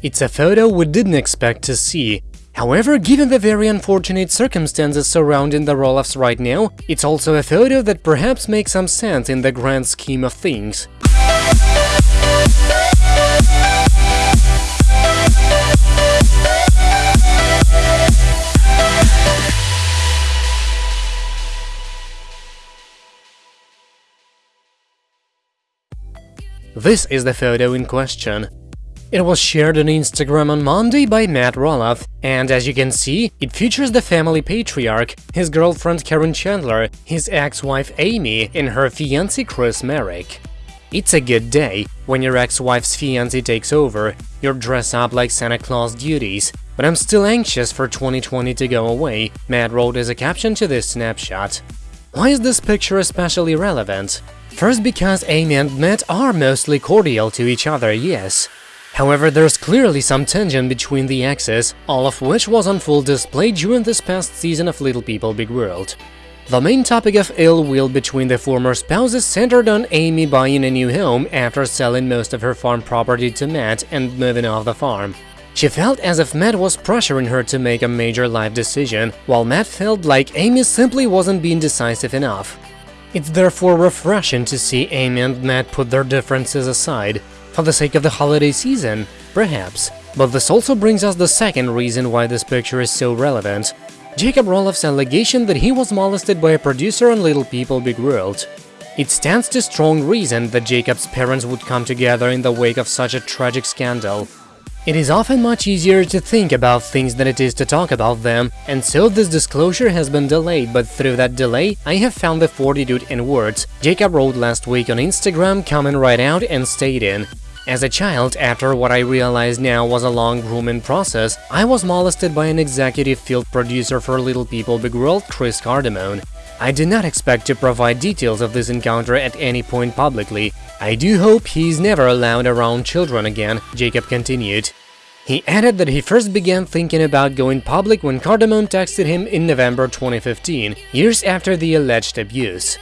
It's a photo we didn't expect to see. However, given the very unfortunate circumstances surrounding the Roloffs right now, it's also a photo that perhaps makes some sense in the grand scheme of things. This is the photo in question. It was shared on Instagram on Monday by Matt Roloff, and as you can see, it features the family patriarch, his girlfriend Caryn Chandler, his ex-wife Amy, and her fiancé Chris Marek. It's a good day when your ex-wife's fiancé takes over, you're dressed up like Santa Claus duties, but I'm still anxious for 2020 to go away, Matt wrote as a caption to this snapshot. Why is this picture especially relevant? First because Amy and Matt are mostly cordial to each other, yes. However, there's clearly some tension between the exes, all of which was on full display during this past season of Little People Big World. The main topic of ill will between the former spouses centered on Amy buying a new home after selling most of her farm property to Matt and moving off the farm. She felt as if Matt was pressuring her to make a major life decision, while Matt felt like Amy simply wasn't being decisive enough. It's therefore refreshing to see Amy and Matt put their differences aside, for the sake of the holiday season, perhaps. But this also brings us the second reason why this picture is so relevant. Jacob Roloff's allegation that he was molested by a producer on Little People Big World. It stands to strong reason that Jacob's parents would come together in the wake of such a tragic scandal. It is often much easier to think about things than it is to talk about them, and so this disclosure has been delayed, but through that delay, I have found the fortitude in words. Jacob wrote last week on Instagram, coming right out and stating, as a child, after what I realize now was a long grooming process, I was molested by an executive field producer for Little People Big World, Chris Cardamone. I did not expect to provide details of this encounter at any point publicly. I do hope he's never allowed around children again, Jacob continued. He added that he first began thinking about going public when Cardamone texted him in November 2015, years after the alleged abuse.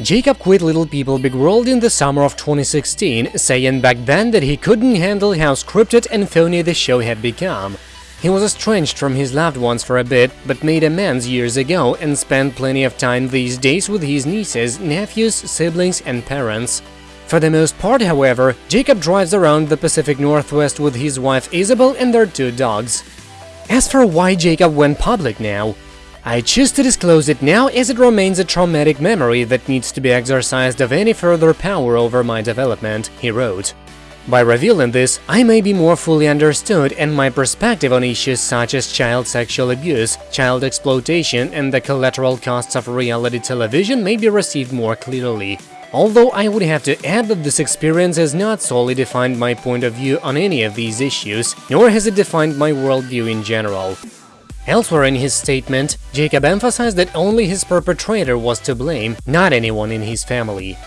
Jacob quit Little People Big World in the summer of 2016, saying back then that he couldn't handle how scripted and phony the show had become. He was estranged from his loved ones for a bit, but made amends years ago and spent plenty of time these days with his nieces, nephews, siblings and parents. For the most part, however, Jacob drives around the Pacific Northwest with his wife Isabel and their two dogs. As for why Jacob went public now, I choose to disclose it now as it remains a traumatic memory that needs to be exorcised of any further power over my development, he wrote. By revealing this, I may be more fully understood and my perspective on issues such as child sexual abuse, child exploitation and the collateral costs of reality television may be received more clearly. Although I would have to add that this experience has not solely defined my point of view on any of these issues, nor has it defined my worldview in general. Elsewhere in his statement, Jacob emphasized that only his perpetrator was to blame, not anyone in his family.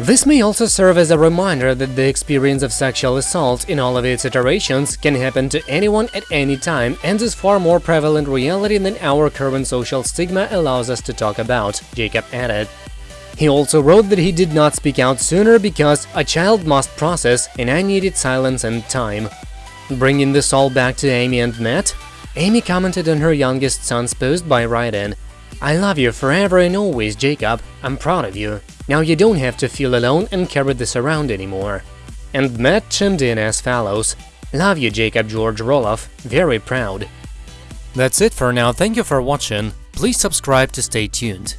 This may also serve as a reminder that the experience of sexual assault in all of its iterations can happen to anyone at any time and is far more prevalent reality than our current social stigma allows us to talk about, Jacob added. He also wrote that he did not speak out sooner because a child must process and I needed silence and time. Bringing this all back to Amy and Matt, Amy commented on her youngest son's post by writing, I love you forever and always, Jacob. I'm proud of you. Now you don't have to feel alone and carry this around anymore. And Matt chimed in as follows, Love you, Jacob George Roloff. Very proud. That's it for now. Thank you for watching. Please subscribe to stay tuned.